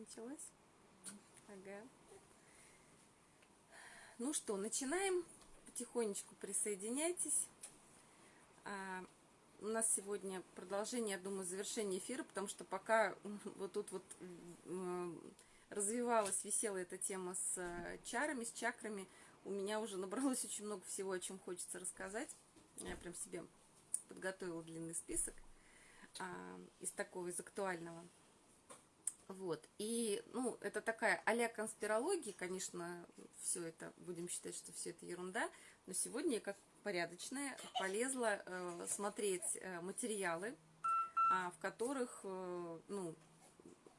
Началось? Ага. Ну что, начинаем. Потихонечку присоединяйтесь. А, у нас сегодня продолжение, я думаю, завершение эфира, потому что пока вот тут вот развивалась, висела эта тема с э, чарами, с чакрами, у меня уже набралось очень много всего, о чем хочется рассказать. Я прям себе подготовила длинный список а, из такого, из актуального. Вот. И, ну, это такая а конспирология, конечно, все это, будем считать, что все это ерунда, но сегодня я как порядочная полезла э, смотреть э, материалы, э, в которых, э, ну,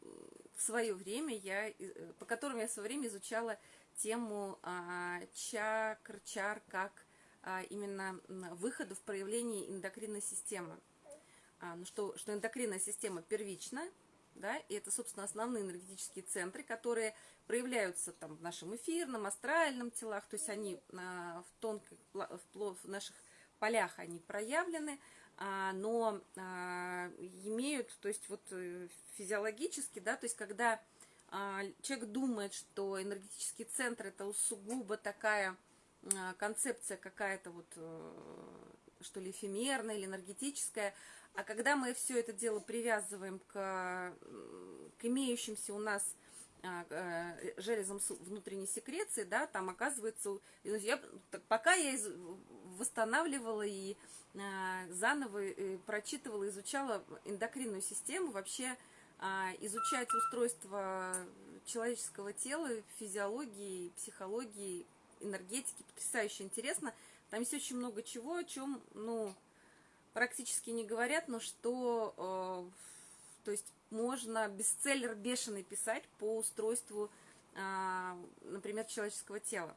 в свое время я, э, по которым я в свое время изучала тему э, чакр, чар, как э, именно выхода в проявлении эндокринной системы. А, ну, что, что эндокринная система первична, да, и это, собственно, основные энергетические центры, которые проявляются там в нашем эфирном, астральном телах, то есть они а, в тонких, в, наших полях они проявлены, а, но а, имеют, то есть вот э, физиологически, да, то есть когда человек думает, что энергетический центр это сугубо такая концепция какая-то вот, э, что ли, эфемерная или энергетическая, а когда мы все это дело привязываем к, к имеющимся у нас а, э, железом внутренней секреции, да, там оказывается, я, пока я из, восстанавливала и а, заново и прочитывала, изучала эндокринную систему, вообще а, изучать устройство человеческого тела, физиологии, психологии, энергетики, потрясающе интересно. Там есть очень много чего, о чем, ну, практически не говорят, но что, э, то есть можно бестселлер бешеный писать по устройству, э, например, человеческого тела.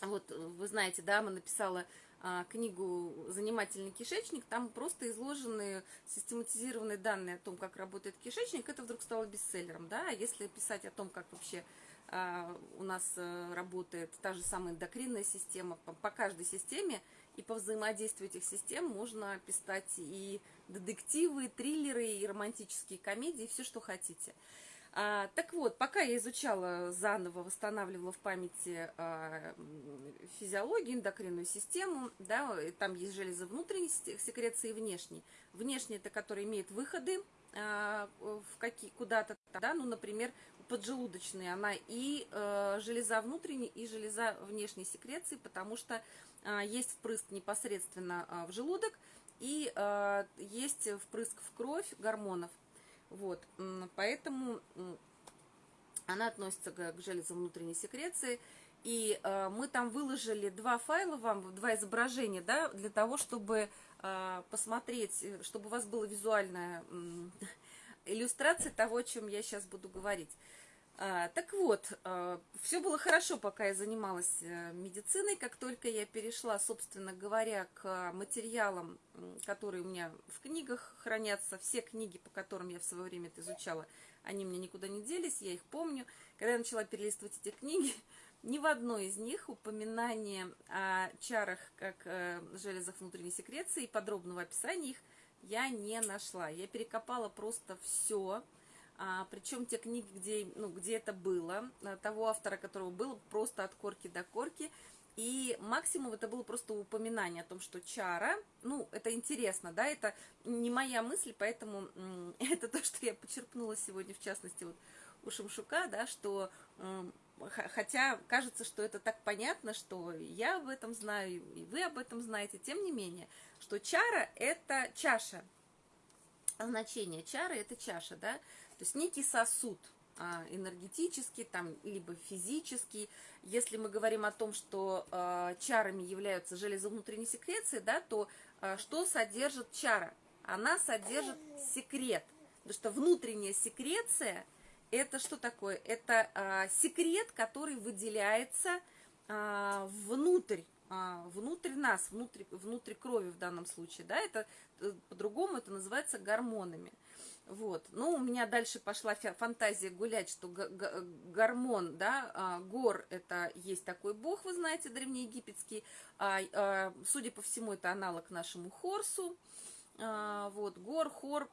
Вот, вы знаете, да, мы написала э, книгу «Занимательный кишечник», там просто изложены систематизированные данные о том, как работает кишечник, это вдруг стало бестселлером, да, а если писать о том, как вообще э, у нас э, работает та же самая эндокринная система, по, по каждой системе, и по взаимодействию этих систем можно писать и детективы, и триллеры, и романтические комедии, все, что хотите. А, так вот, пока я изучала заново, восстанавливала в памяти а, физиологию, эндокринную систему, да, там есть железы внутренней секреции и внешней. Внешняя это который имеет выходы а, в какие, куда-то, да, ну, например, поджелудочные, она и э, железа внутренней, и железа внешней секреции, потому что а, есть впрыск непосредственно а, в желудок и а, есть впрыск в кровь гормонов. Вот, поэтому она относится к железам внутренней секреции. И мы там выложили два файла вам, два изображения, да, для того, чтобы посмотреть, чтобы у вас была визуальная иллюстрация того, о чем я сейчас буду говорить. А, так вот, а, все было хорошо, пока я занималась э, медициной. Как только я перешла, собственно говоря, к материалам, которые у меня в книгах хранятся, все книги, по которым я в свое время это изучала, они мне никуда не делись, я их помню. Когда я начала перелистывать эти книги, ни в одной из них упоминание о чарах как э, железах внутренней секреции подробного описания их я не нашла. Я перекопала просто все, а, причем те книги, где, ну, где это было, а, того автора, которого было просто от корки до корки, и максимум это было просто упоминание о том, что чара, ну, это интересно, да, это не моя мысль, поэтому это то, что я почерпнула сегодня, в частности, вот у Шамшука, да, что хотя кажется, что это так понятно, что я об этом знаю, и вы об этом знаете, тем не менее, что чара – это чаша, значение чары – это чаша, да, то есть некий сосуд а, энергетический, там, либо физический. Если мы говорим о том, что э, чарами являются железы внутренней секреции, да, то э, что содержит чара? Она содержит секрет. Потому что внутренняя секреция – это что такое? Это э, секрет, который выделяется э, внутрь внутрь нас, внутрь, внутрь крови в данном случае, да, это по-другому это называется гормонами. Вот. Ну, у меня дальше пошла фантазия гулять, что гормон, да, а, гор, это есть такой бог, вы знаете, древнеегипетский. А, а, судя по всему, это аналог нашему Хорсу. Вот, гор, хор,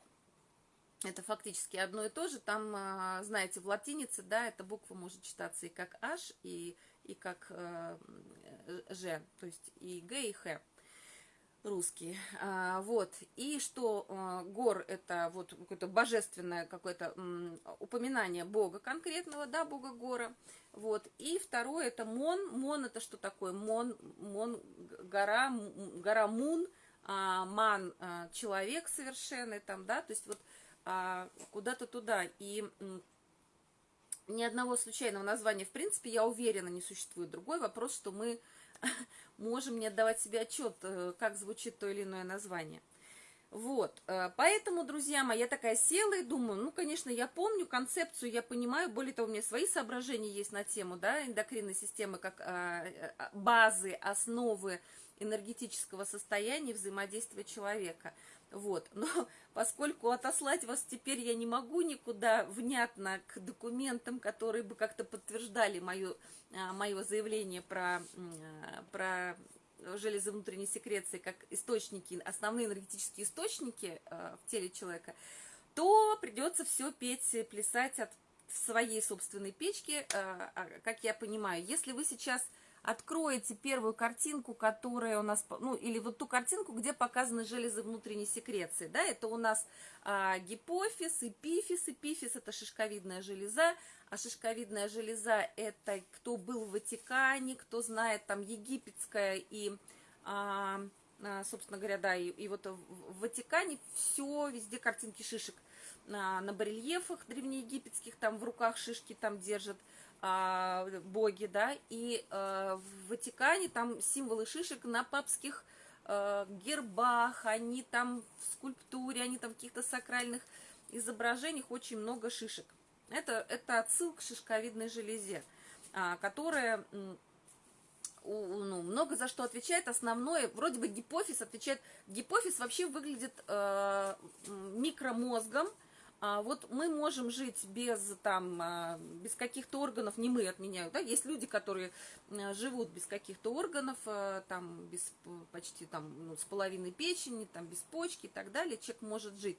это фактически одно и то же. Там, а, знаете, в латинице, да, эта буква может читаться и как H, и, и как э, Ж, то есть и Г, и Х русские. А, вот. И что а, гор это вот какое-то божественное какое-то упоминание Бога конкретного, да, Бога гора. Вот. И второе это Мон. Мон это что такое? Мон, Мон гора, гора Мун, а, Ман а, человек совершенный там, да, то есть вот а, куда-то туда. И ни одного случайного названия, в принципе, я уверена, не существует. Другой вопрос, что мы можем не отдавать себе отчет, э, как звучит то или иное название. Вот, э, поэтому, друзья мои, я такая села и думаю, ну, конечно, я помню концепцию, я понимаю, более того, у меня свои соображения есть на тему, да, эндокринной системы, как а, э, базы, основы энергетического состояния взаимодействия человека. Вот. Но поскольку отослать вас теперь я не могу никуда внятно к документам, которые бы как-то подтверждали мое, а, мое заявление про, а, про железы внутренней секреции как источники, основные энергетические источники а, в теле человека, то придется все петь, плясать от своей собственной печки, как я понимаю. Если вы сейчас откроете первую картинку, которая у нас, ну, или вот ту картинку, где показаны железы внутренней секреции, да, это у нас а, гипофиз, эпифиз, эпифиз это шишковидная железа, а шишковидная железа это кто был в Ватикане, кто знает там египетская и, а, а, собственно говоря, да, и, и вот в Ватикане все, везде картинки шишек, на, на барельефах древнеегипетских, там в руках шишки там держат, а, боги, да, и а, в Ватикане там символы шишек на папских а, гербах, они там в скульптуре, они там в каких-то сакральных изображениях очень много шишек. Это, это отсыл к шишковидной железе, а, которая ну, много за что отвечает. Основное, вроде бы гипофиз отвечает. Гипофиз вообще выглядит э, микромозгом, а вот мы можем жить без, там, а, без каких-то органов, не мы отменяю, да, есть люди, которые а, живут без каких-то органов, а, там, без почти там, ну, с половиной печени, там, без почки и так далее, человек может жить.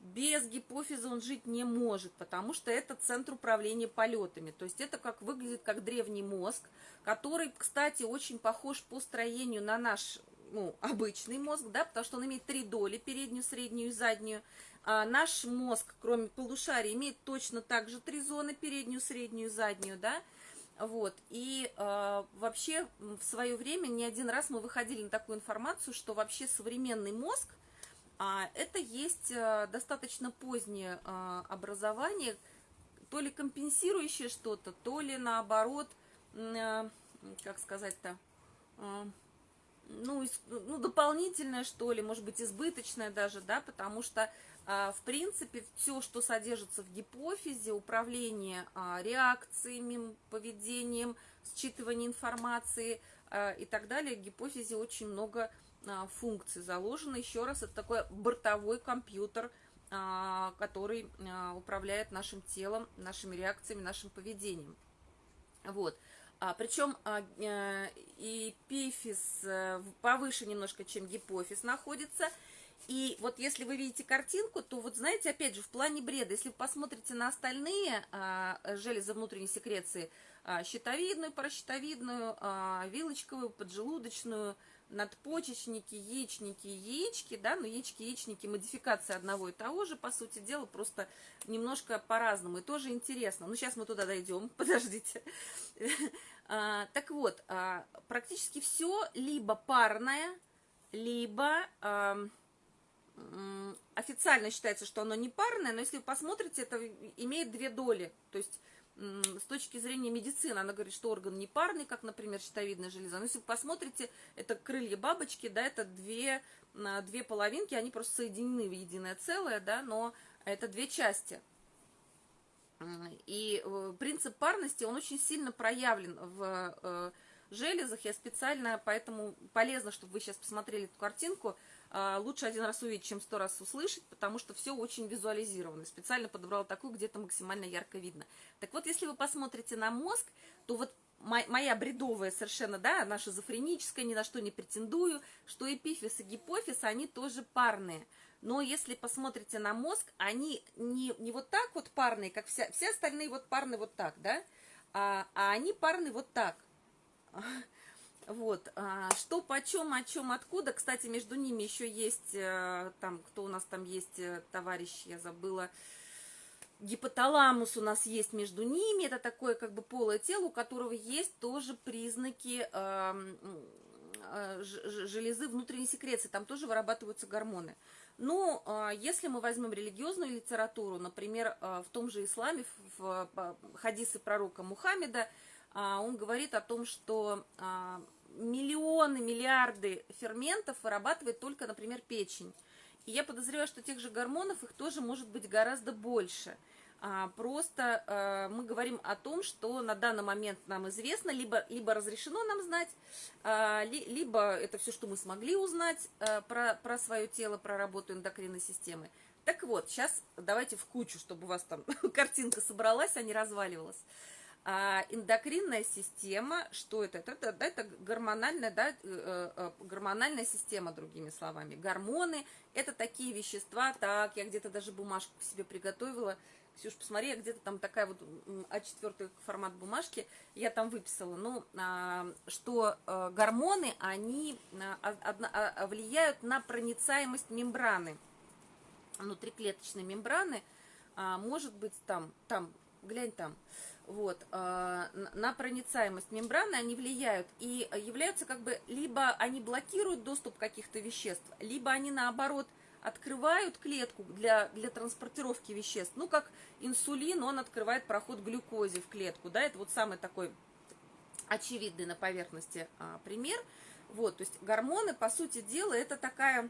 Без гипофиза он жить не может, потому что это центр управления полетами. То есть это как выглядит как древний мозг, который, кстати, очень похож по строению на наш ну, обычный мозг, да, потому что он имеет три доли, переднюю, среднюю и заднюю. А наш мозг, кроме полушария, имеет точно так же три зоны, переднюю, среднюю, заднюю, да, вот, и э, вообще в свое время не один раз мы выходили на такую информацию, что вообще современный мозг, а, это есть а, достаточно позднее а, образование, то ли компенсирующее что-то, то ли наоборот, а, как сказать-то, а, ну, ну, дополнительное, что ли, может быть, избыточное даже, да, потому что в принципе, все, что содержится в гипофизе, управление а, реакциями, поведением, считывание информации а, и так далее, в гипофизе очень много функций заложено. Еще раз, это такой бортовой компьютер, который управляет нашим телом, нашими реакциями, нашим поведением. Вот. А, причем а, эпифиз повыше немножко, чем гипофиз находится – и вот если вы видите картинку, то вот знаете, опять же, в плане бреда, если вы посмотрите на остальные а, железы внутренней секреции, а, щитовидную, паращитовидную, а, вилочковую, поджелудочную, надпочечники, яичники, яички, да, но яички, яичники, модификация одного и того же, по сути дела, просто немножко по-разному, и тоже интересно. Ну, сейчас мы туда дойдем, подождите. А, так вот, а, практически все либо парное, либо официально считается, что оно не парное, но если вы посмотрите, это имеет две доли. То есть с точки зрения медицины она говорит, что орган не парный, как, например, щитовидная железа. Но если вы посмотрите, это крылья бабочки, да, это две, две половинки, они просто соединены в единое целое, да, но это две части. И э, принцип парности, он очень сильно проявлен в э, железах. Я специально, поэтому полезно, чтобы вы сейчас посмотрели эту картинку, а, лучше один раз увидеть, чем сто раз услышать, потому что все очень визуализировано. Специально подобрала такую, где-то максимально ярко видно. Так вот, если вы посмотрите на мозг, то вот моя бредовая совершенно, да, наша шизофреническая, ни на что не претендую, что эпифиз и гипофиз, они тоже парные. Но если посмотрите на мозг, они не, не вот так вот парные, как вся, все остальные вот парные вот так, да, а, а они парные вот так. Вот, а, что почем, о чем, откуда. Кстати, между ними еще есть, э, там, кто у нас там есть, э, товарищ, я забыла, гипоталамус у нас есть между ними. Это такое как бы полое тело, у которого есть тоже признаки э, железы внутренней секреции. Там тоже вырабатываются гормоны. Ну, если мы возьмем религиозную литературу, например, в том же исламе, в хадисы пророка Мухаммеда, он говорит о том, что миллионы, миллиарды ферментов вырабатывает только, например, печень. И я подозреваю, что тех же гормонов их тоже может быть гораздо больше. А, просто а, мы говорим о том, что на данный момент нам известно, либо, либо разрешено нам знать, а, ли, либо это все, что мы смогли узнать а, про, про свое тело, про работу эндокринной системы. Так вот, сейчас давайте в кучу, чтобы у вас там картинка собралась, а не разваливалась. А эндокринная система, что это? Это, это, это гормональная, да, э, э, гормональная система, другими словами. Гормоны – это такие вещества, так, я где-то даже бумажку себе приготовила. Ксюш, посмотри, где-то там такая вот А4 формат бумажки, я там выписала. Ну, а, что гормоны, они а, а, влияют на проницаемость мембраны, внутриклеточной мембраны, может быть там, там, глянь там, вот, э, на проницаемость мембраны они влияют и являются как бы, либо они блокируют доступ каких-то веществ, либо они наоборот открывают клетку для, для транспортировки веществ. Ну, как инсулин, он открывает проход глюкозе в клетку, да, это вот самый такой очевидный на поверхности а, пример. Вот, то есть гормоны, по сути дела, это такая,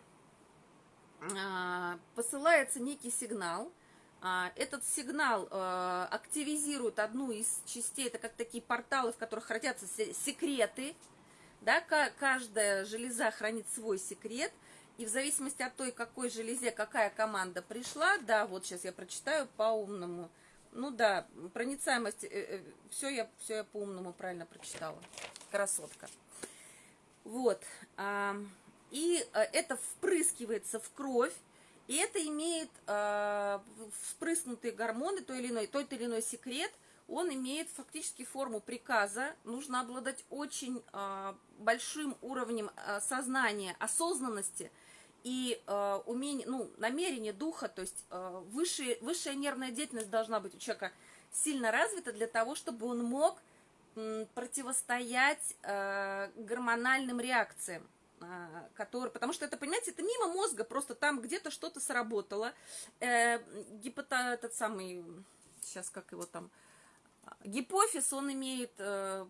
а, посылается некий сигнал, а, этот сигнал э, активизирует одну из частей, это как такие порталы, в которых хранятся секреты, да, каждая железа хранит свой секрет, и в зависимости от той, какой железе какая команда пришла, да, вот сейчас я прочитаю по-умному, ну да, проницаемость, э, э, все я, все я по-умному правильно прочитала, красотка. Вот, и это впрыскивается в кровь, и это имеет э, вспрыснутые гормоны, той или иной, тот или иной секрет, он имеет фактически форму приказа. Нужно обладать очень э, большим уровнем э, сознания, осознанности и э, умение, ну, намерение духа, то есть э, высшая, высшая нервная деятельность должна быть у человека сильно развита для того, чтобы он мог противостоять э, гормональным реакциям. А, который, потому что это, понимаете, это мимо мозга, просто там где-то что-то сработало. Э, гипота, этот самый, сейчас как его там, гипофиз, он имеет э,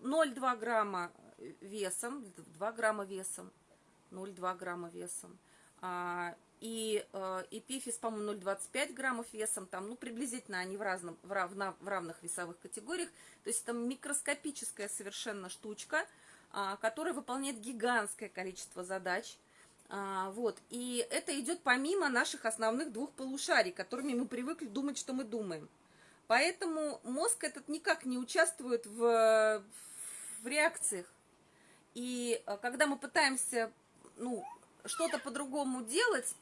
0,2 грамма весом, 2 грамма весом, 0,2 грамма весом. А, и э, эпифиз, по-моему, 0,25 граммов весом, там, ну, приблизительно они в, разном, в, равно, в равных весовых категориях. То есть это микроскопическая совершенно штучка – который выполняет гигантское количество задач. А, вот. И это идет помимо наших основных двух полушарий, которыми мы привыкли думать, что мы думаем. Поэтому мозг этот никак не участвует в, в реакциях. И а, когда мы пытаемся ну, что-то по-другому делать,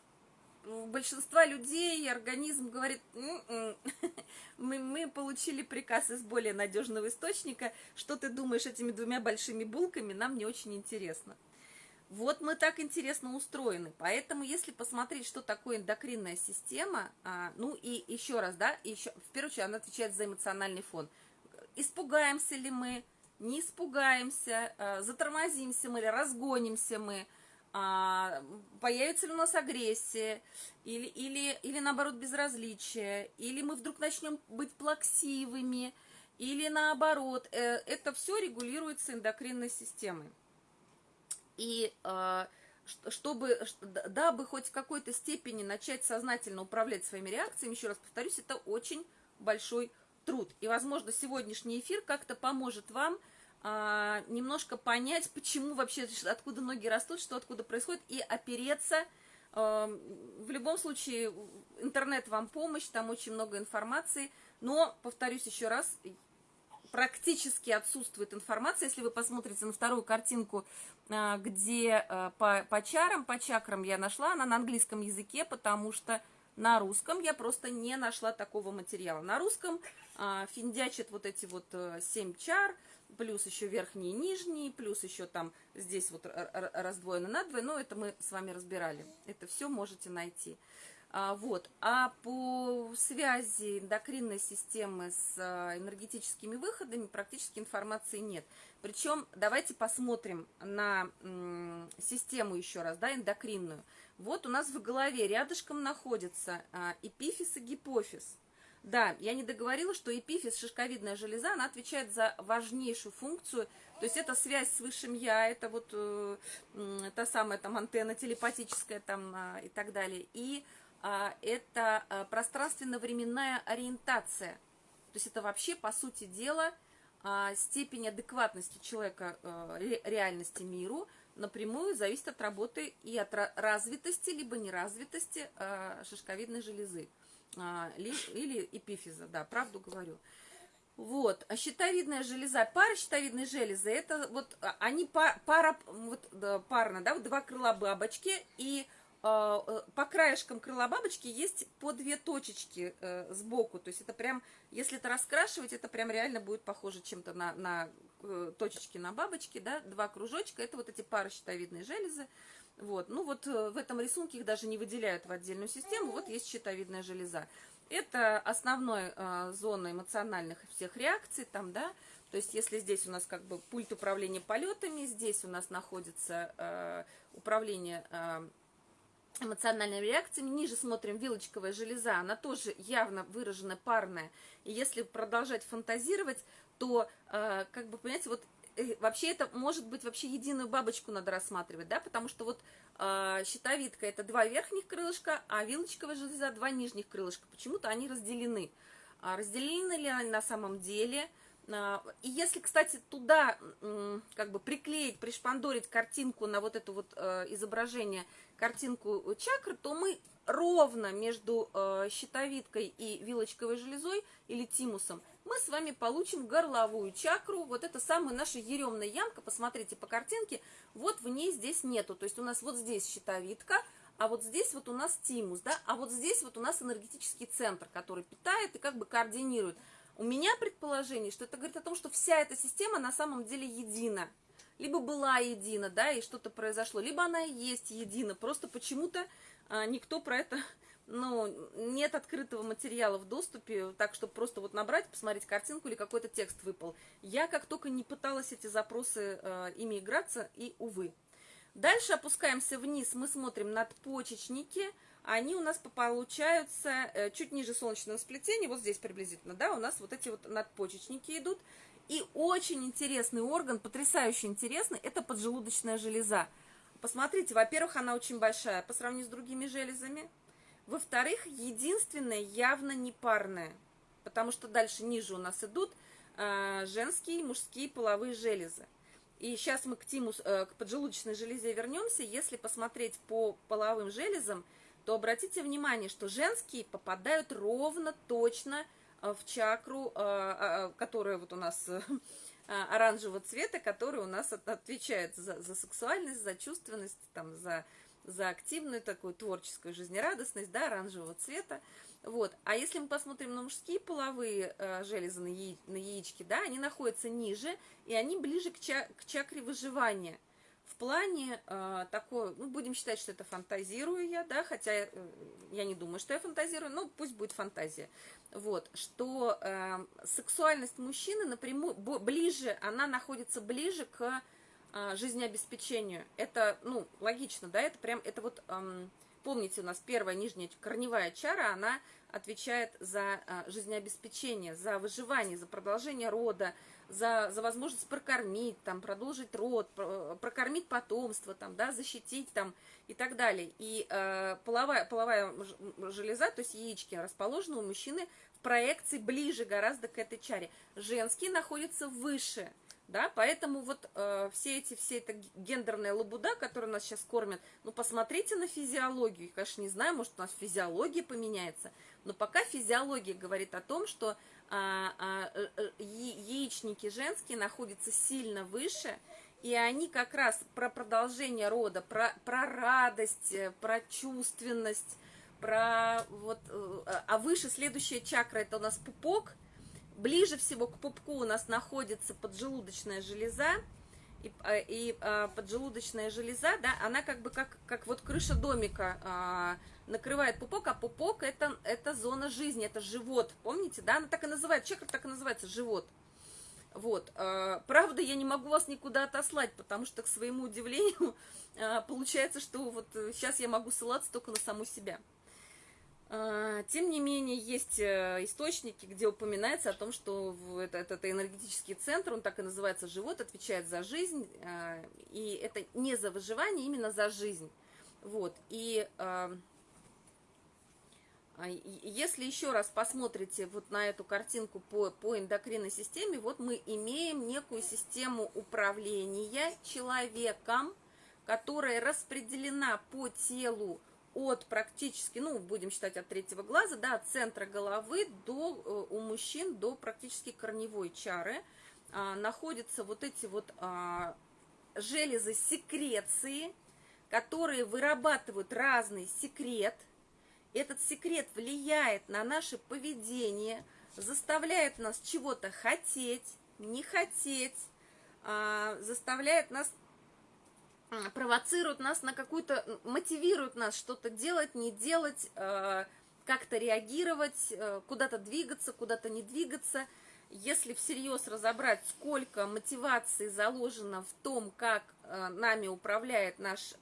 у большинства людей организм говорит, «М-м, мы, мы получили приказ из более надежного источника, что ты думаешь этими двумя большими булками, нам не очень интересно. Вот мы так интересно устроены, поэтому если посмотреть, что такое эндокринная система, а, ну и еще раз, да, еще, в первую очередь она отвечает за эмоциональный фон. Испугаемся ли мы, не испугаемся, а, затормозимся мы или разгонимся мы – а, появится ли у нас агрессия, или, или, или наоборот безразличие, или мы вдруг начнем быть плаксивыми, или наоборот. Э, это все регулируется эндокринной системой. И э, чтобы, дабы хоть в какой-то степени начать сознательно управлять своими реакциями, еще раз повторюсь, это очень большой труд. И, возможно, сегодняшний эфир как-то поможет вам а, немножко понять, почему вообще, откуда ноги растут, что откуда происходит, и опереться. А, в любом случае, интернет вам помощь, там очень много информации, но, повторюсь еще раз, практически отсутствует информация. Если вы посмотрите на вторую картинку, а, где а, по, по чарам, по чакрам я нашла, она на английском языке, потому что на русском я просто не нашла такого материала. На русском а, финдячит вот эти вот 7 чар, плюс еще верхние и нижние, плюс еще там здесь вот раздвоено надвое, но это мы с вами разбирали. Это все можете найти. А, вот. а по связи эндокринной системы с а, энергетическими выходами практически информации нет. Причем давайте посмотрим на систему еще раз, да, эндокринную. Вот у нас в голове рядышком находится а, эпифиз и гипофиз. Да, я не договорила, что эпифиз, шишковидная железа, она отвечает за важнейшую функцию, то есть это связь с высшим я, это вот э, та самая там антенна телепатическая там э, и так далее. И э, это э, пространственно-временная ориентация. То есть это вообще, по сути дела, э, степень адекватности человека э, реальности миру напрямую зависит от работы и от развитости, либо неразвитости э, шишковидной железы а, или эпифиза, да, правду говорю. Вот, а щитовидная железа, пара щитовидной железы, это вот, а, они пара, вот, да, парно, да, вот два крыла бабочки, и а, э, по краешкам крыла бабочки есть по две точечки э, сбоку, то есть это прям, если это раскрашивать, это прям реально будет похоже чем-то на, на э, точечки на бабочке, да, два кружочка, это вот эти пары щитовидной железы, вот. Ну вот э, в этом рисунке их даже не выделяют в отдельную систему, вот есть щитовидная железа. Это основная э, зона эмоциональных всех реакций, там, да, то есть если здесь у нас как бы пульт управления полетами, здесь у нас находится э, управление э, эмоциональными реакциями, ниже смотрим вилочковая железа, она тоже явно выражена парная. И если продолжать фантазировать, то, э, как бы, понимаете, вот вообще это может быть вообще единую бабочку надо рассматривать, да, потому что вот э, щитовидка это два верхних крылышка, а вилочковая железа два нижних крылышка. Почему-то они разделены. А разделены ли они на самом деле? А, и если, кстати, туда как бы приклеить, пришпандорить картинку на вот это вот э, изображение, картинку чакры, то мы ровно между э, щитовидкой и вилочковой железой или тимусом мы с вами получим горловую чакру. Вот это самая наша еремная ямка. Посмотрите по картинке. Вот в ней здесь нету. То есть у нас вот здесь щитовидка, а вот здесь вот у нас тимус, да, а вот здесь вот у нас энергетический центр, который питает и как бы координирует. У меня предположение, что это говорит о том, что вся эта система на самом деле едина. Либо была едина, да, и что-то произошло, либо она и есть едина. Просто почему-то а, никто про это ну, нет открытого материала в доступе, так, чтобы просто вот набрать, посмотреть картинку или какой-то текст выпал. Я как только не пыталась эти запросы э, ими играться, и увы. Дальше опускаемся вниз, мы смотрим надпочечники, они у нас получаются э, чуть ниже солнечного сплетения, вот здесь приблизительно, да, у нас вот эти вот надпочечники идут. И очень интересный орган, потрясающе интересный, это поджелудочная железа. Посмотрите, во-первых, она очень большая по сравнению с другими железами. Во-вторых, единственное явно не парное, потому что дальше ниже у нас идут э, женские и мужские половые железы. И сейчас мы к, тимус, э, к поджелудочной железе вернемся. Если посмотреть по половым железам, то обратите внимание, что женские попадают ровно точно э, в чакру, э, э, которая вот у нас оранжевого цвета, которая у нас отвечает за, за сексуальность, за чувственность, там, за за активную такую творческую жизнерадостность, да, оранжевого цвета. Вот. А если мы посмотрим на мужские половые э, железы, на, яи, на яички, да, они находятся ниже, и они ближе к, ча, к чакре выживания. В плане э, такой, ну, будем считать, что это фантазирую я, да, хотя э, я не думаю, что я фантазирую, но пусть будет фантазия. Вот, что э, сексуальность мужчины напрямую, ближе, она находится ближе к жизнеобеспечению. Это, ну, логично, да, это прям, это вот, эм, помните, у нас первая нижняя корневая чара, она отвечает за э, жизнеобеспечение, за выживание, за продолжение рода, за, за возможность прокормить, там, продолжить род, прокормить потомство, там, да, защитить там и так далее. И э, половая, половая железа, то есть яички, расположены у мужчины в проекции ближе гораздо к этой чаре. Женские находятся выше – Да, поэтому вот э, все эти, все эта гендерная лабуда, которая нас сейчас кормят, ну, посмотрите на физиологию. Я, конечно, не знаю, может, у нас физиология поменяется, но пока физиология говорит о том, что а, а, э, э, яичники женские находятся сильно выше, и они как раз про продолжение рода, про, про радость, э, про чувственность, про вот, а выше следующая чакра, это у нас пупок, ближе всего к пупку у нас находится поджелудочная железа, и, и а, поджелудочная железа, да, она как бы как, как вот крыша домика а, накрывает пупок, а пупок это, это зона жизни, это живот, помните, да, она так и называется, чакра так и называется, живот. Вот, а, правда, я не могу вас никуда отослать, потому что, к своему удивлению, а, получается, что вот сейчас я могу ссылаться только на саму себя. А, тем не менее, есть э, источники, где упоминается о том, что этот, этот энергетический центр, он так и называется «Живот», отвечает за жизнь, а, и это не за выживание, именно за жизнь. Вот, и а, если еще раз посмотрите вот на эту картинку по, по эндокринной системе, вот мы имеем некую систему управления человеком, которая распределена по телу от практически, ну, будем считать от третьего глаза, да, от центра головы до, э, у мужчин до практически корневой чары а, находятся вот эти вот а, железы секреции, которые вырабатывают разный секрет. Этот секрет влияет на наше поведение, заставляет нас чего-то хотеть, не хотеть, а, заставляет нас провоцируют нас на какую-то, мотивируют нас что-то делать, не делать, э, как-то реагировать, э, куда-то двигаться, куда-то не двигаться. Если всерьез разобрать, сколько мотивации заложено в том, как э, нами управляет наш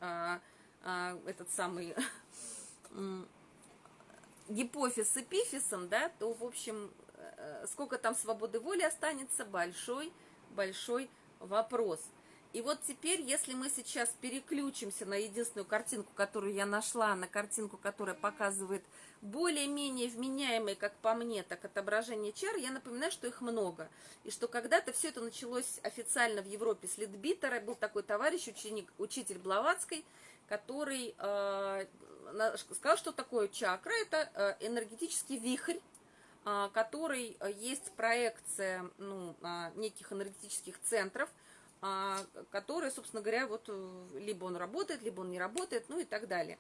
этот самый гипофиз эпифизом, да, то, в общем, сколько там свободы воли останется, большой-большой вопрос – и вот теперь, если мы сейчас переключимся на единственную картинку, которую я нашла, на картинку, которая показывает более-менее вменяемые, как по мне, так отображение чар, я напоминаю, что их много. И что когда-то все это началось официально в Европе с Литбитера. Был такой товарищ, ученик, учитель Блаватской, который э, сказал, что такое чакра. Это э, энергетический вихрь, э, который есть проекция ну, неких энергетических центров – а, которые, собственно говоря, вот э, либо он работает, либо он не работает, ну и так далее.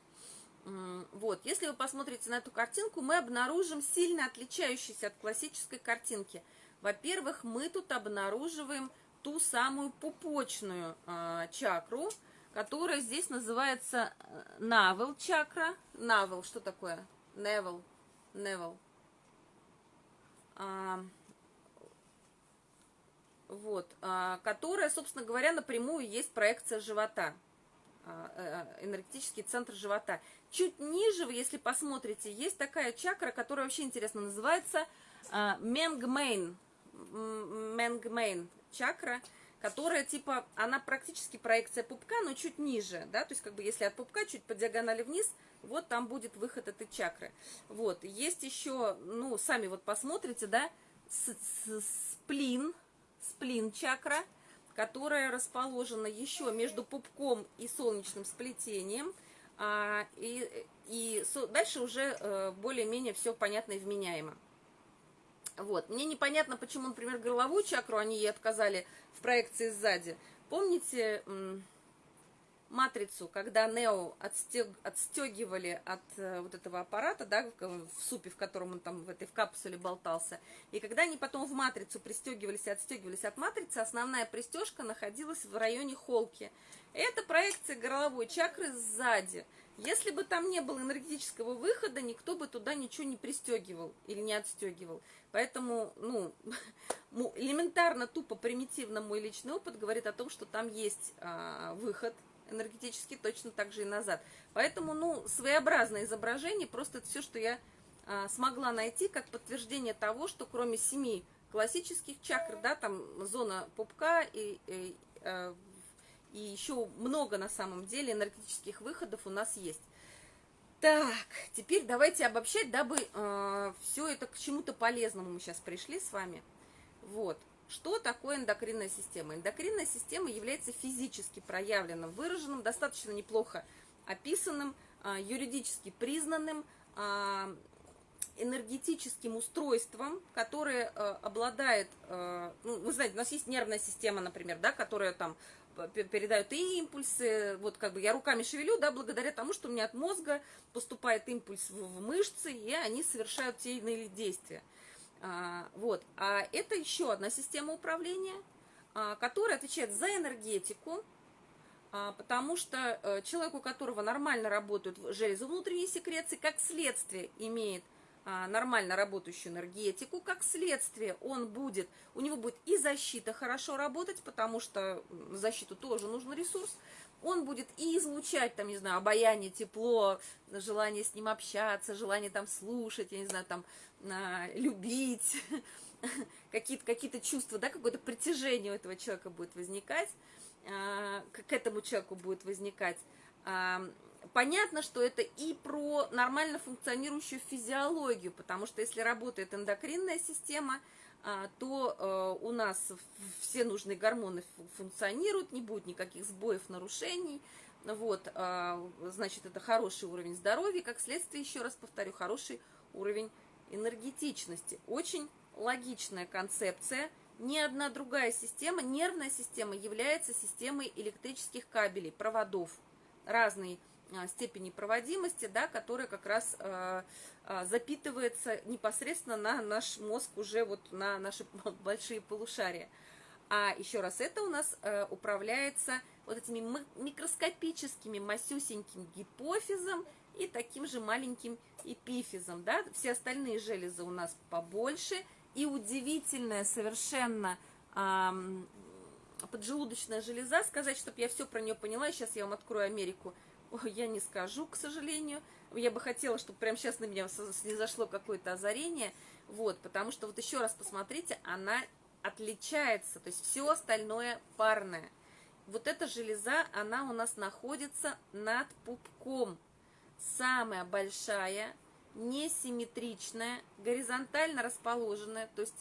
Вот, если вы посмотрите на эту картинку, мы обнаружим сильно отличающиеся от классической картинки. Во-первых, мы тут обнаруживаем ту самую пупочную э, чакру, которая здесь называется Navel чакра. Navel, что такое? Navel. Navel. Вот, а, которая, собственно говоря, напрямую есть проекция живота, а, э, энергетический центр живота. Чуть ниже, если посмотрите, есть такая чакра, которая вообще интересно называется а, Менгмейн, Менгмейн чакра, которая типа, она практически проекция пупка, но чуть ниже, да, то есть как бы если от пупка чуть по диагонали вниз, вот там будет выход этой чакры. Вот, есть еще, ну, сами вот посмотрите, да, сплин, сплин чакра, которая расположена еще между пупком и солнечным сплетением. А, и, и дальше уже э, более-менее все понятно и вменяемо. Вот. Мне непонятно, почему, например, горловую чакру они ей отказали в проекции сзади. Помните, матрицу, когда Нео отстег, отстегивали от э, вот этого аппарата, да, в, в супе, в котором он там в этой в капсуле болтался, и когда они потом в матрицу пристегивались и отстегивались от матрицы, основная пристежка находилась в районе холки. Это проекция горловой чакры сзади. Если бы там не было энергетического выхода, никто бы туда ничего не пристегивал или не отстегивал. Поэтому, ну, элементарно, тупо, примитивно мой личный опыт говорит о том, что там есть а, выход энергетически точно так же и назад. Поэтому, ну, своеобразное изображение, просто все, что я а, смогла найти, как подтверждение того, что кроме семи классических чакр, да, там зона пупка и, и, э, и еще много на самом деле энергетических выходов у нас есть. Так, теперь давайте обобщать, дабы э, все это к чему-то полезному мы сейчас пришли с вами. Вот. Что такое эндокринная система? Эндокринная система является физически проявленным, выраженным, достаточно неплохо описанным, а, юридически признанным а, энергетическим устройством, которое а, обладает, ну, вы знаете, у нас есть нервная система, например, да, которая там передают и импульсы, вот как бы я руками шевелю, да, благодаря тому, что у меня от мозга поступает импульс в мышцы, и они совершают те или иные действия. А, вот, а это еще одна система управления, а, которая отвечает за энергетику, а, потому что а, человек, у которого нормально работают железы внутренней секреции, как следствие имеет нормально работающую энергетику, как следствие он будет, у него будет и защита хорошо работать, потому что защиту тоже нужен ресурс, он будет и излучать, там, не знаю, обаяние, тепло, желание с ним общаться, желание там слушать, я не знаю, там, а, любить, какие-то какие чувства, да, какое-то притяжение у этого человека будет возникать, а, к этому человеку будет возникать. Понятно, что это и про нормально функционирующую физиологию, потому что если работает эндокринная система, а, то э, у нас все нужные гормоны функционируют, не будет никаких сбоев, нарушений. Вот, а, значит, это хороший уровень здоровья, как следствие, еще раз повторю, хороший уровень энергетичности. Очень логичная концепция. Ни одна другая система, нервная система, является системой электрических кабелей, проводов. Разные степени проводимости, да, которая как раз э, э, запитывается непосредственно на наш мозг, уже вот на наши большие полушария. А еще раз, это у нас э, управляется вот этими микроскопическими масюсеньким гипофизом и таким же маленьким эпифизом, да, все остальные железы у нас побольше, и удивительная совершенно э, поджелудочная железа, сказать, чтобы я все про нее поняла, сейчас я вам открою Америку, я не скажу, к сожалению. Я бы хотела, чтобы прямо сейчас на меня зашло какое-то озарение. Вот, потому что вот еще раз посмотрите, она отличается, то есть все остальное парное. Вот эта железа, она у нас находится над пупком. Самая большая, несимметричная, горизонтально расположенная, то есть,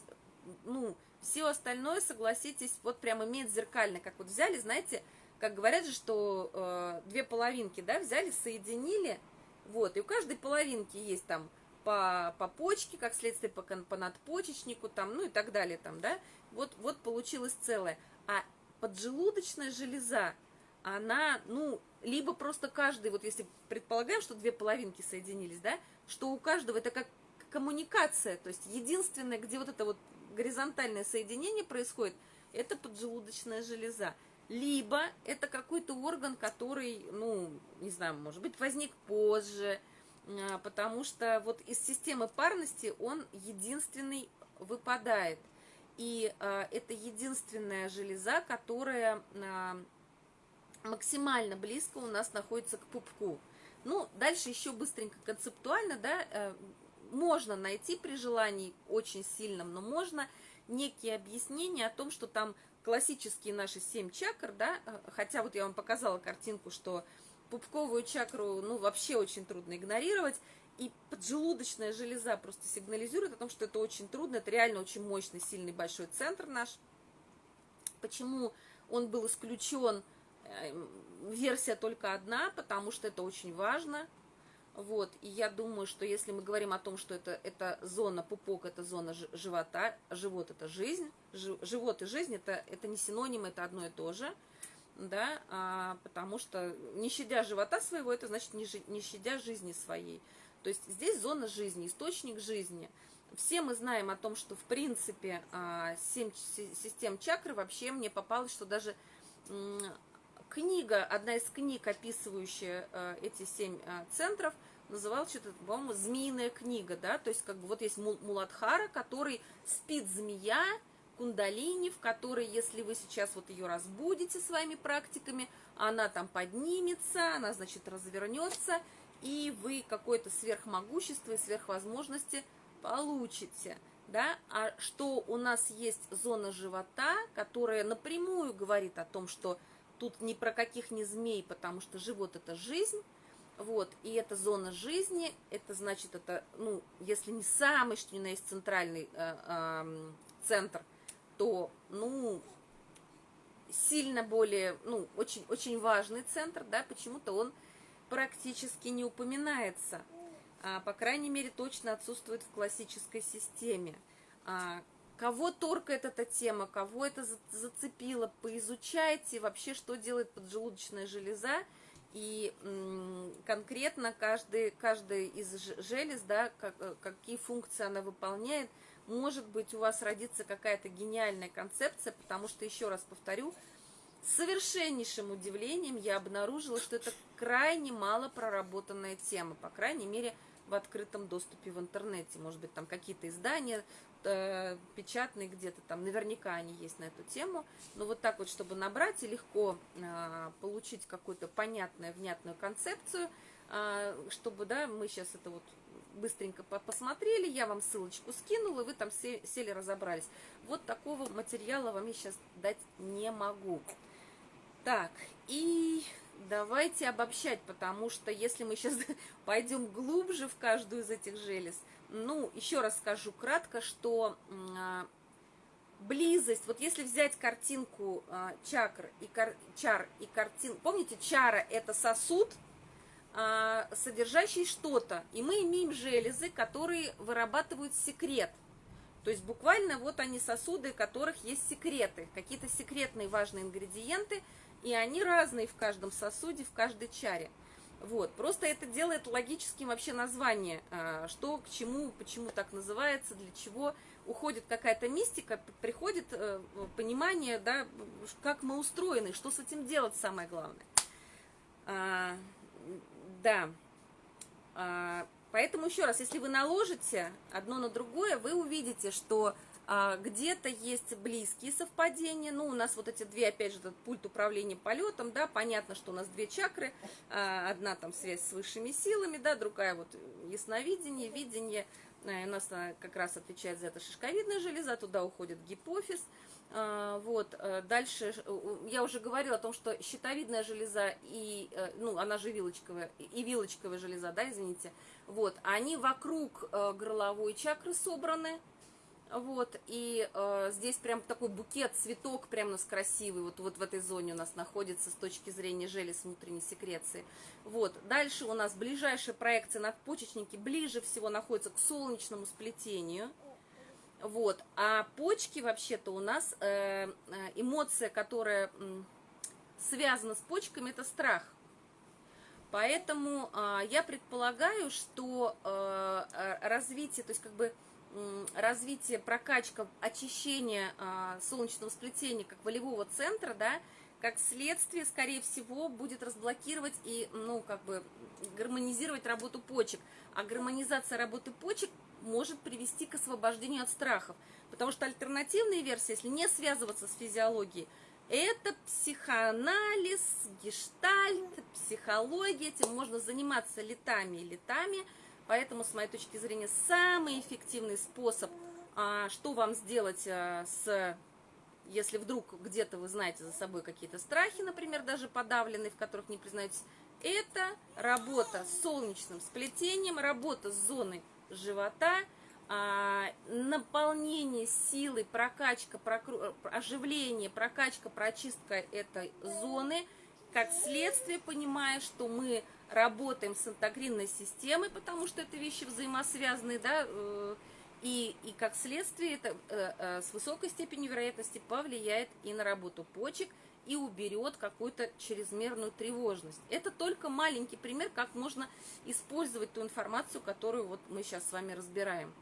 ну, все остальное, согласитесь, вот прям имеет зеркально, как вот взяли, знаете, как говорят же, что э, две половинки, да, взяли, соединили, вот, и у каждой половинки есть там по, по почке, как следствие по, по надпочечнику, там, ну и так далее, там, да, вот, вот получилось целое. А поджелудочная железа, она, ну, либо просто каждый, вот если предполагаем, что две половинки соединились, да, что у каждого это как коммуникация, то есть единственное, где вот это вот горизонтальное соединение происходит, это поджелудочная железа либо это какой-то орган, который, ну, не знаю, может быть, возник позже, а, потому что вот из системы парности он единственный выпадает. И а, это единственная железа, которая а, максимально близко у нас находится к пупку. Ну, дальше еще быстренько концептуально, да, э, можно найти при желании очень сильном, но можно некие объяснения о том, что там классические наши семь чакр, да, э, хотя вот я вам показала картинку, что пупковую чакру, ну, вообще очень трудно игнорировать, и поджелудочная железа просто сигнализирует о том, что это очень трудно, это реально очень мощный, сильный, большой центр наш. Почему он был исключен, э, версия только одна, потому что это очень важно – вот, и я думаю, что если мы говорим о том, что это, это зона пупок, это зона живота, живот это жизнь, живот и жизнь это, это не синоним, это одно и то же, да, а, потому что не щадя живота своего, это значит не, не щадя жизни своей. То есть здесь зона жизни, источник жизни. Все мы знаем о том, что в принципе а, семь систем чакры вообще мне попалось, что даже книга, одна из книг, описывающая э, эти семь э, центров, называлась что-то, по-моему, «Змеиная книга», да, то есть как бы вот есть Муладхара, который спит змея, кундалини, в которой, если вы сейчас вот ее разбудите своими практиками, она там поднимется, она, значит, развернется, и вы какое-то сверхмогущество и сверхвозможности получите, да, а что у нас есть зона живота, которая напрямую говорит о том, что Тут ни про каких не змей, потому что живот это жизнь. Вот, и эта зона жизни, это значит, это, ну, если не самый, что ни на есть центральный э, э, центр то, ну, сильно более, ну, очень, очень важный центр, да, почему-то он практически не упоминается, а, по крайней мере, точно отсутствует в классической системе. А, кого торкает эта тема, кого это зацепило, поизучайте вообще, что делает поджелудочная железа, и конкретно каждый, каждый из желез, да, как, э, какие функции она выполняет, может быть, у вас родится какая-то гениальная концепция, потому что, еще раз повторю, с совершеннейшим удивлением я обнаружила, что это крайне мало проработанная тема, по крайней мере, в открытом доступе в интернете. Может быть, там какие-то издания э, печатные где-то там, наверняка они есть на эту тему. Но вот так вот, чтобы набрать и легко э, получить какую-то понятную, внятную концепцию, э, чтобы, да, мы сейчас это вот быстренько посмотрели, я вам ссылочку скинула, вы там сели, разобрались. Вот такого материала вам я сейчас дать не могу. Так, и давайте обобщать, потому что если мы сейчас пойдем глубже в каждую из этих желез, ну, еще раз скажу кратко, что а, близость, вот если взять картинку а, чакр и кар, чар и картин, помните, чара это сосуд, а, содержащий что-то, и мы имеем железы, которые вырабатывают секрет. То есть буквально вот они сосуды, у которых есть секреты, какие-то секретные важные ингредиенты – и они разные в каждом сосуде, в каждой чаре. Вот, просто это делает логическим вообще название, а, что к чему, почему так называется, для чего уходит какая-то мистика, приходит э, понимание, да, как мы устроены, что с этим делать самое главное. А, да, а, поэтому еще раз, если вы наложите одно на другое, вы увидите, что где-то есть близкие совпадения, ну, у нас вот эти две, опять же, этот пульт управления полетом, да, понятно, что у нас две чакры, а, одна там связь с высшими силами, да, другая вот ясновидение, видение, э, у нас как раз отвечает за это шишковидная железа, туда уходит гипофиз, а, вот, э, дальше, я уже говорила о том, что щитовидная железа и, э, ну, она же вилочковая, и вилочковая железа, да, извините, вот, они вокруг горловой чакры собраны, вот, и э, здесь прям такой букет, цветок прям у нас красивый, вот, вот в этой зоне у нас находится с точки зрения желез внутренней секреции. Вот, дальше у нас ближайшая проекция надпочечники ближе всего находится к солнечному сплетению. Вот, а почки вообще-то у нас э, э эмоция, которая э, связана с почками, это страх. Поэтому э, я предполагаю, что э, э развитие, то есть как бы развитие, прокачка, очищение а, солнечного сплетения как волевого центра, да, как следствие, скорее всего, будет разблокировать и, ну, как бы, гармонизировать работу почек. А гармонизация работы почек может привести к освобождению от страхов. Потому что альтернативная версия, если не связываться с физиологией, это психоанализ, гештальт, психология, этим можно заниматься летами и летами – Поэтому, с моей точки зрения, самый эффективный способ, а, что вам сделать а, с если вдруг где-то вы знаете за собой какие-то страхи, например, даже подавленные, в которых не признаетесь, это работа с солнечным сплетением, работа с зоной живота, а, наполнение силы, прокачка, прокру... оживление, прокачка, прочистка этой зоны, как следствие, понимая, что мы работаем с интегринной системой, потому что это вещи взаимосвязанные, да, э, и, и как следствие это э, э, с высокой степенью вероятности повлияет и на работу почек, и уберет какую-то чрезмерную тревожность. Это только маленький пример, как можно использовать ту информацию, которую вот мы сейчас с вами разбираем.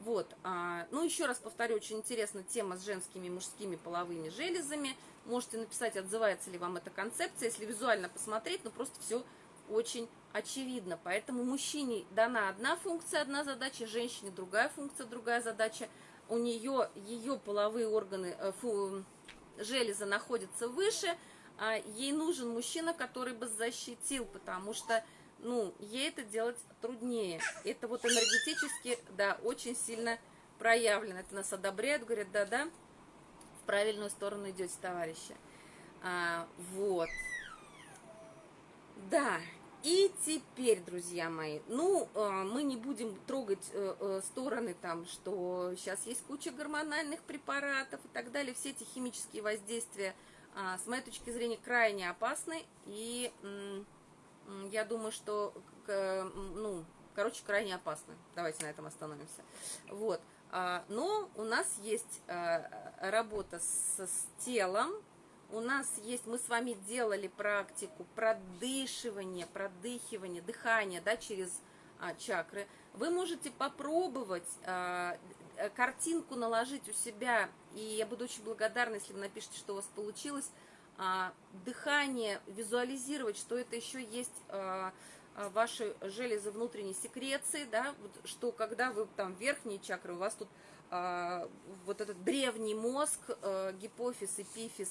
Вот, а, ну еще раз повторю, очень интересна тема с женскими и мужскими половыми железами. Можете написать, отзывается ли вам эта концепция, если визуально посмотреть, ну просто все очень очевидно. Поэтому мужчине дана одна функция, одна задача, женщине другая функция, другая задача. У нее ее половые органы, э, фу, железы находятся выше, а ей нужен мужчина, который бы защитил, потому что ну, ей это делать труднее. Это вот энергетически, да, очень сильно проявлено. Это нас одобряют, говорят, да-да, правильную сторону идете, товарищи. А, вот. Да, И теперь, друзья мои, ну, э, мы не будем трогать э, э, стороны там, что сейчас есть куча гормональных препаратов и так далее. Все эти химические воздействия, а, с моей точки зрения, крайне опасны. И я думаю, что, ну, короче, крайне опасны. Давайте на этом остановимся. Вот. А, но у нас есть работа с, с телом, у нас есть, мы с вами делали практику продышивания, продыхивания, дыхания, да, через а, чакры. Вы можете попробовать а, э, картинку наложить у себя, и я буду очень благодарна, если вы напишите, что у вас получилось, а, дыхание, визуализировать, что это еще есть а, ваши железы внутренней секреции, да, что когда вы там верхние чакры, у вас тут а, вот этот древний мозг, а, гипофиз, эпифиз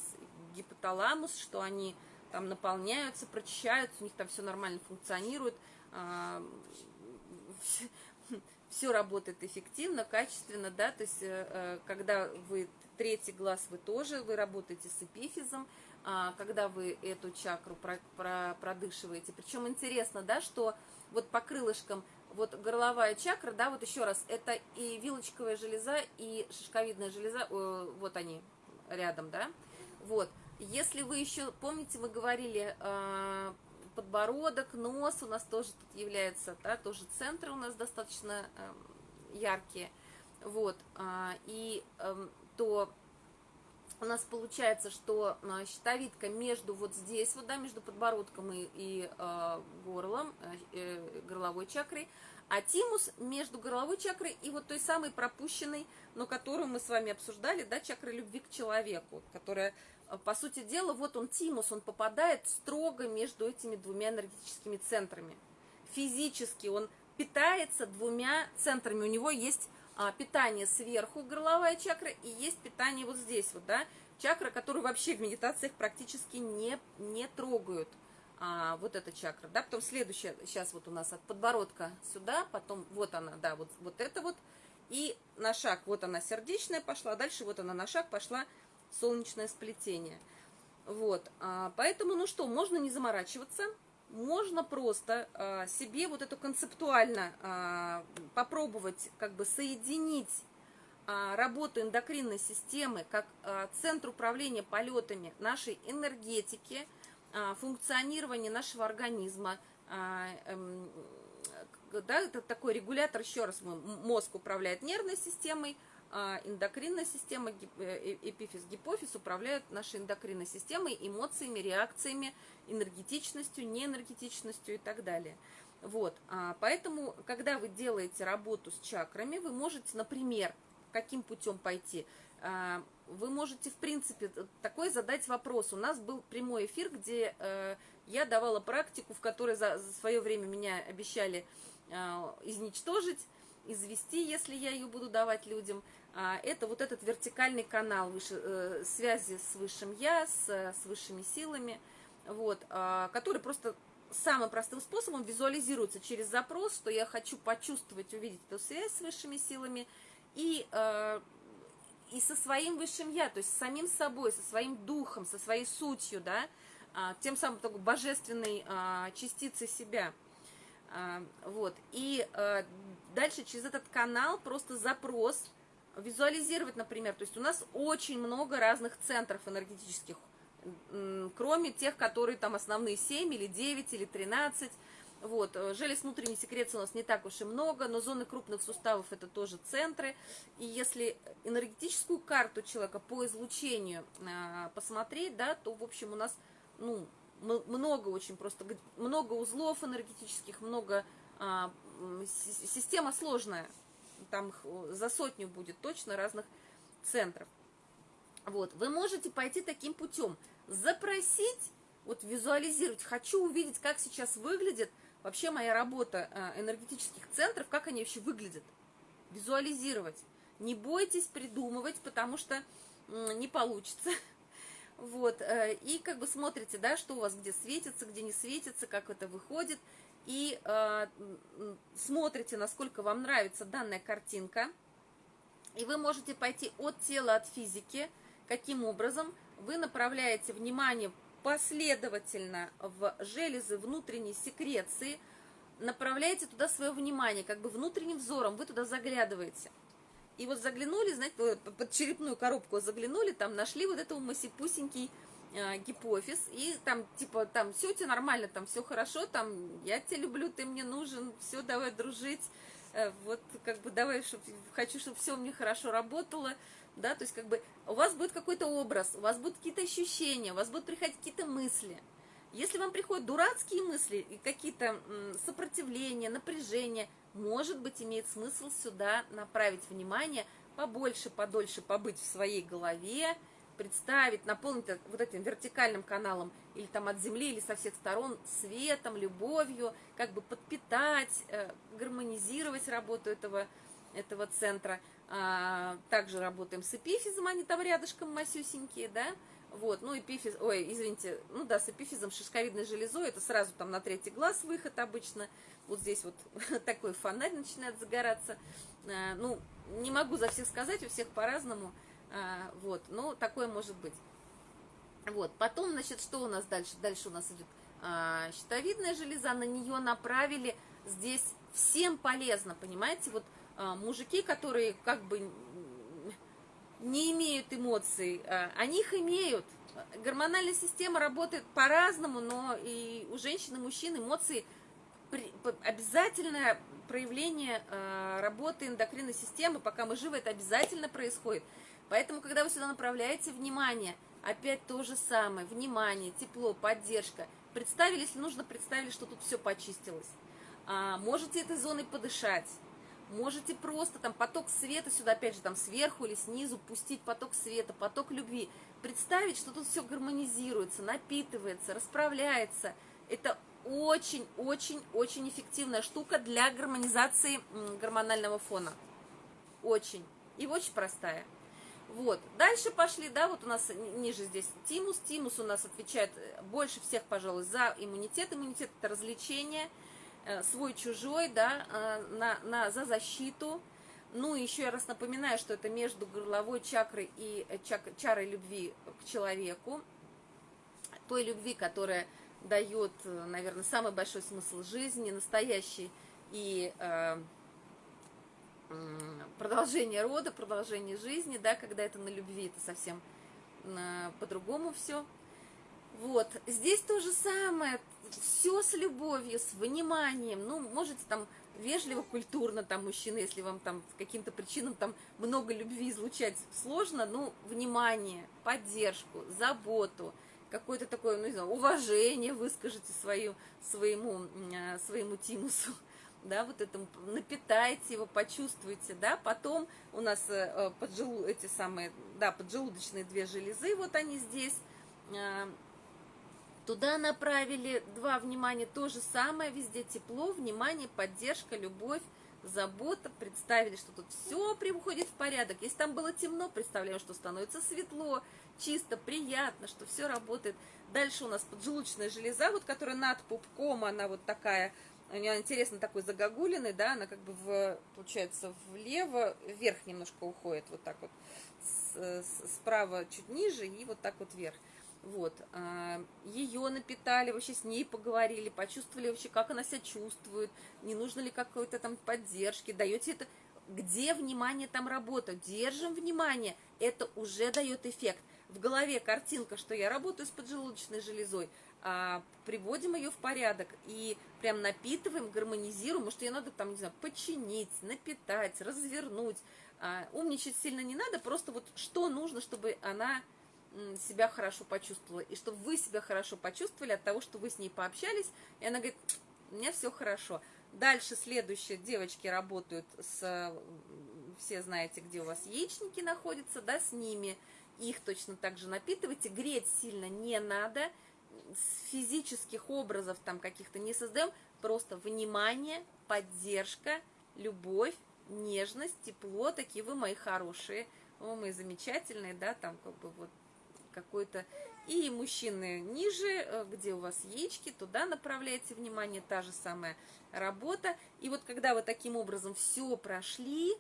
гипоталамус, что они там наполняются, прочищаются, у них там все нормально функционирует, а, все работает эффективно, качественно, да, то есть э, э, когда вы третий глаз, вы тоже, вы работаете с эпифизом, а, когда вы эту чакру про, про, продышиваете. Причем интересно, да, что вот по крылышкам, вот горловая чакра, да, вот еще раз, это и вилочковая железа, и шишковидная железа, вот они рядом, да, вот, если вы еще, помните, мы говорили, э, подбородок, нос у нас тоже тут является, да, тоже центры у нас достаточно э, яркие, вот, э, и э, то у нас получается, что э, щитовидка между вот здесь, вот, да, между подбородком и, и э, горлом, э, э горловой чакрой, а тимус между горловой чакрой и вот той самой пропущенной, но которую мы с вами обсуждали, да, чакрой любви к человеку, которая по сути дела, вот он, тимус, он попадает строго между этими двумя энергетическими центрами. Физически он питается двумя центрами. У него есть а, питание сверху, горловая чакра, и есть питание вот здесь вот, да, чакра, которую вообще в медитациях практически не, не трогают. А, вот эта чакра, да, потом следующая, сейчас вот у нас от подбородка сюда, потом вот она, да, вот, вот это вот, и на шаг, вот она сердечная пошла, дальше вот она на шаг пошла солнечное сплетение. Вот, а, поэтому, ну что, можно не заморачиваться, можно просто а, себе вот эту концептуально а, попробовать как бы соединить работу эндокринной системы как центр управления полетами нашей энергетики, функционирование нашего организма, эм, да, это такой регулятор, еще раз, мозг управляет нервной системой, а эндокринная система, э, эпифиз, гипофиз управляют нашей эндокринной системой, эмоциями, реакциями, энергетичностью, неэнергетичностью и так далее. Вот, а поэтому, когда вы делаете работу с чакрами, вы можете, например, каким путем пойти? А, вы можете, в принципе, такой задать вопрос. У нас был прямой эфир, где э, я давала практику, в которой за свое время меня обещали а, изничтожить, извести, если я ее буду давать людям. А, это вот этот вертикальный канал выше, э, связи с высшим я, с, с высшими силами, вот, а, который просто самым простым способом визуализируется через запрос, что я хочу почувствовать, увидеть эту связь с высшими силами и, э, и со своим высшим я, то есть с самим собой, со своим духом, со своей сутью, да, а, тем самым такой божественной частицей себя – а, вот. И дальше через этот канал просто запрос визуализировать, например. То есть у нас очень много разных центров энергетических, кроме тех, которые там основные 7 или 9 или 13. Вот, э, желез внутренней секреции у нас не так уж и много, но зоны крупных суставов это тоже центры. И если энергетическую карту человека по излучению э, посмотреть, да, то, в общем, у нас, ну, много очень просто, много узлов энергетических, много, а, система сложная, там за сотню будет точно разных центров. Вот, вы можете пойти таким путем, запросить, вот визуализировать, хочу увидеть, как сейчас выглядит вообще моя работа а, энергетических центров, как они вообще выглядят, визуализировать. Не бойтесь придумывать, потому что не получится. Вот, э, и как бы смотрите, да, что у вас где светится, где не светится, как это выходит, и э, смотрите, насколько вам нравится данная картинка, и вы можете пойти от тела, от физики, каким образом? Вы направляете внимание последовательно в железы внутренней секреции, направляете туда свое внимание, как бы внутренним взором. Вы туда заглядываете. И вот заглянули, знаете, под черепную коробку заглянули, там нашли вот этого масипусенький гипофиз, и там, типа, там, все у тебя нормально, там, все хорошо, там, я тебя люблю, ты мне нужен, все, давай дружить, э, вот, как бы, давай, чтоб, хочу, чтобы все мне хорошо работало, да, то есть, как бы, у вас будет какой-то образ, у вас будут какие-то ощущения, у вас будут приходить какие-то мысли, если вам приходят дурацкие мысли и какие-то сопротивления, напряжения, может быть, имеет смысл сюда направить внимание, побольше, подольше побыть в своей голове, представить, наполнить вот этим вертикальным каналом или там от земли, или со всех сторон светом, любовью, как бы подпитать, э, гармонизировать работу этого, этого центра. А, также работаем с эпифизом, они там рядышком масюсенькие, да, вот, ну, эпифиз, ой, извините, ну да, с эпифизом шишковидной железой, это сразу там на третий глаз выход обычно, вот здесь вот такой фонарь начинает загораться, а, ну, не могу за всех сказать, у всех по-разному, а, вот, но такое может быть. Вот, потом, значит, что у нас дальше? Дальше у нас идет а, щитовидная железа, на нее направили, здесь всем полезно, понимаете, вот а, мужики, которые как бы не имеют эмоций, а, они их имеют. Гормональная система работает по-разному, но и у женщин и мужчин эмоции обязательное проявление а, работы эндокринной системы, пока мы живы, это обязательно происходит. Поэтому, когда вы сюда направляете внимание, опять то же самое, внимание, тепло, поддержка. Представили, если нужно, представили, что тут все почистилось. А, можете этой зоной подышать Можете просто там поток света сюда, опять же, там сверху или снизу пустить поток света, поток любви. Представить, что тут все гармонизируется, напитывается, расправляется. Это очень-очень-очень эффективная штука для гармонизации гормонального фона. Очень. И очень простая. Вот. Дальше пошли, да, вот у нас ниже здесь тимус. Тимус у нас отвечает больше всех, пожалуй, за иммунитет. Иммунитет – это развлечение – Э, свой-чужой, да, э, на, на, за защиту. Ну, еще я раз напоминаю, что это между горловой чакрой и э, чак, чарой любви к человеку. Той любви, которая дает, наверное, самый большой смысл жизни, настоящий и э, продолжение рода, продолжение жизни, да, когда это на любви, это совсем по-другому все. Вот, здесь то же самое, все с любовью, с вниманием, ну, можете там вежливо, культурно, там, мужчины, если вам там каким-то причинам там много любви излучать сложно, ну, внимание, поддержку, заботу, какое-то такое, ну, не знаю, уважение выскажите свою, своему, э, своему тимусу, да, вот этому, напитайте его, почувствуйте, да, потом у нас э, поджелу, эти самые, да, поджелудочные две железы, вот они здесь, э, Туда направили два внимания, то же самое, везде тепло, внимание, поддержка, любовь, забота. Представили, что тут все приходит в порядок. Если там было темно, представляем, что становится светло, чисто, приятно, что все работает. Дальше у нас поджелудочная железа, вот которая над пупком, она вот такая, у нее интересно такой загогулиной, да, она как бы, в, получается, влево, вверх немножко уходит, вот так вот, с, справа чуть ниже и вот так вот вверх. Вот, а, ее напитали, вообще с ней поговорили, почувствовали вообще, как она себя чувствует, не нужно ли какой-то там поддержки, даете это, где внимание там работает, держим внимание, это уже дает эффект. В голове картинка, что я работаю с поджелудочной железой, а, приводим ее в порядок и прям напитываем, гармонизируем, может ее надо там, не знаю, починить, напитать, развернуть, а, умничать сильно не надо, просто вот что нужно, чтобы она себя хорошо почувствовала, и чтобы вы себя хорошо почувствовали от того, что вы с ней пообщались, и она говорит, у меня все хорошо. Дальше следующие девочки работают с, все знаете, где у вас яичники находятся, да, с ними, их точно так же напитывайте, греть сильно не надо, физических образов там каких-то не создаем, просто внимание, поддержка, любовь, нежность, тепло, такие вы мои хорошие, о, мои замечательные, да, там как бы вот какой-то. И мужчины ниже, э, где у вас яички, туда направляете внимание, та же самая работа. И вот когда вы таким образом все прошли,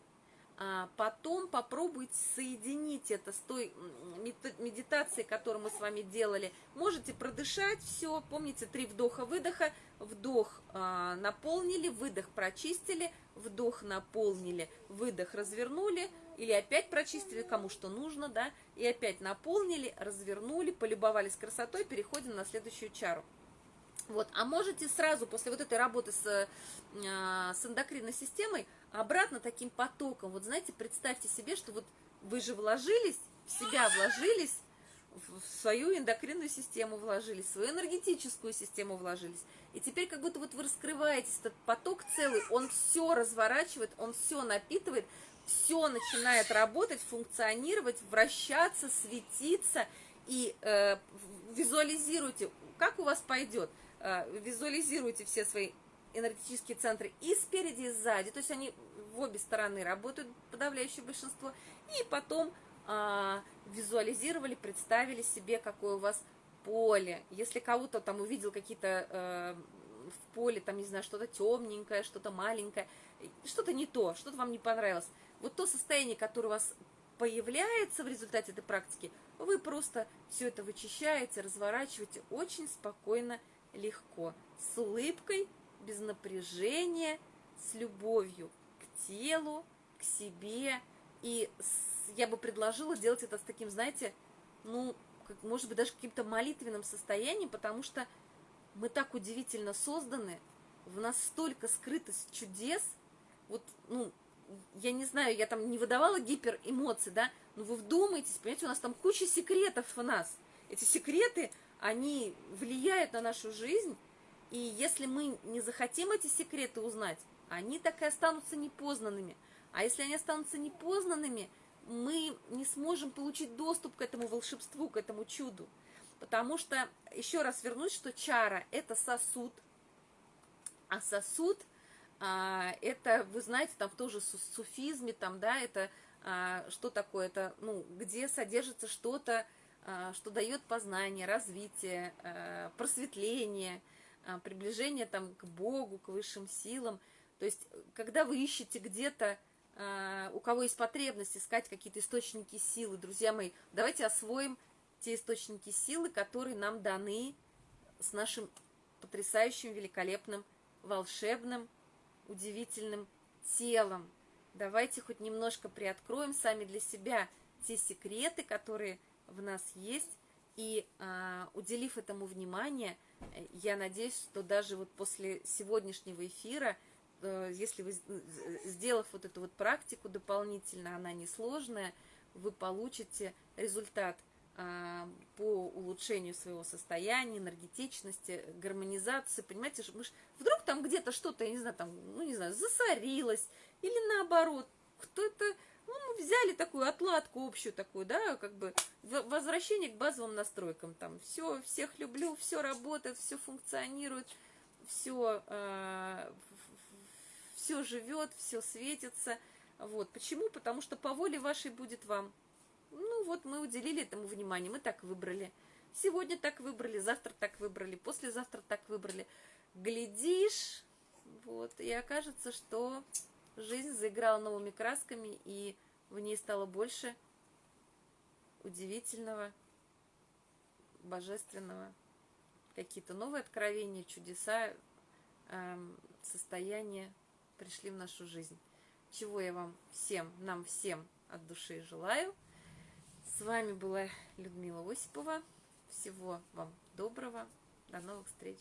а потом попробуйте соединить это с той медитацией, которую мы с вами делали. Можете продышать все, помните, три вдоха-выдоха, вдох а, наполнили, выдох прочистили, вдох наполнили, выдох развернули, или опять прочистили, кому что нужно, да, и опять наполнили, развернули, полюбовались красотой, переходим на следующую чару. Вот, а можете сразу после вот этой работы с, э, с эндокринной системой обратно таким потоком, вот знаете, представьте себе, что вот вы же вложились, в себя вложились, в свою эндокринную систему вложились, в свою энергетическую систему вложились. И теперь как будто вот вы раскрываетесь, этот поток целый, он все разворачивает, он все напитывает, все начинает работать, функционировать, вращаться, светиться. И э, визуализируйте, как у вас пойдет. Э, визуализируйте все свои энергетические центры и спереди, и сзади. То есть они в обе стороны работают, подавляющее большинство. И потом э, визуализировали, представили себе, какое у вас поле. Если кого-то там увидел какие-то э, в поле, там, не знаю, что-то темненькое, что-то маленькое, что-то не то, что-то вам не понравилось. Вот то состояние, которое у вас появляется в результате этой практики, вы просто все это вычищаете, разворачиваете очень спокойно, легко, с улыбкой, без напряжения, с любовью к телу, к себе. И я бы предложила делать это с таким, знаете, ну, как, может быть, даже каким-то молитвенным состоянием, потому что мы так удивительно созданы, в нас столько скрыто чудес, вот, ну, я не знаю, я там не выдавала гиперэмоций, да, но вы вдумайтесь, понимаете, у нас там куча секретов в нас. Эти секреты, они влияют на нашу жизнь, и если мы не захотим эти секреты узнать, они так и останутся непознанными. А если они останутся непознанными, мы не сможем получить доступ к этому волшебству, к этому чуду. Потому что, еще раз вернусь, что чара – это сосуд, а сосуд а, – это, вы знаете, там тоже в суфизме, там, да, это а, что такое, это, ну, где содержится что-то, а, что дает познание, развитие, а, просветление, приближение там к Богу, к высшим силам. То есть, когда вы ищете где-то, а, у кого есть потребность искать какие-то источники силы, друзья мои, давайте освоим те источники силы, которые нам даны с нашим потрясающим, великолепным, волшебным, удивительным телом. Давайте хоть немножко приоткроем сами для себя те секреты, которые в нас есть, и а, уделив этому внимание, я надеюсь, что даже вот после сегодняшнего эфира, э, если вы, сделав вот эту вот практику дополнительно, она несложная, вы получите результат а, по улучшению своего состояния, энергетичности, гармонизации, понимаете, мы ж, вдруг там где-то что-то, я не знаю, там, ну не знаю, засорилось, или наоборот, кто-то ну, мы взяли такую отладку общую такую, да, как бы возвращение к базовым настройкам. Там все, всех люблю, все работает, все функционирует, все, э, все живет, все светится. Вот. Почему? Потому что по воле вашей будет вам. Ну вот мы уделили этому внимание, мы так выбрали. Сегодня так выбрали, завтра так выбрали, послезавтра так выбрали. Глядишь, вот, и окажется, что жизнь заиграла новыми красками, и в ней стало больше удивительного, божественного, какие-то новые откровения, чудеса, эм, состояния пришли в нашу жизнь. Чего я вам всем, нам всем от души желаю. С вами была Людмила Осипова. Всего вам доброго. До новых встреч.